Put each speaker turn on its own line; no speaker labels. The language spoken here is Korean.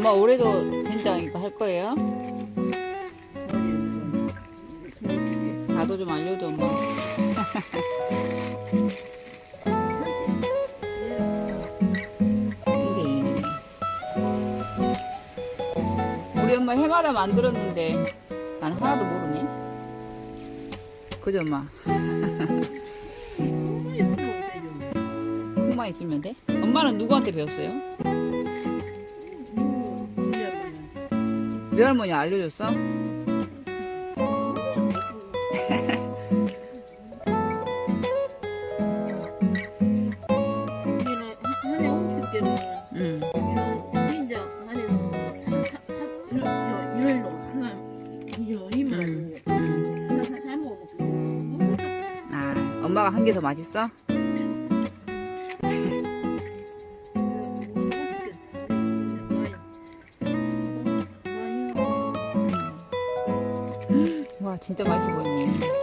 엄마 올해도 된장 이거 할 거예요? 나도 좀 알려줘 엄마 우리 엄마 해마다 만들었는데 난 하나도 모르네 그죠 엄마? 콩만 있으면 돼? 엄마는 누구한테 배웠어요? 내 할머니 알려줬어? 응. 아, 엄마가 한 개 더 맛있어? 와, 진짜 맛있어 보이네.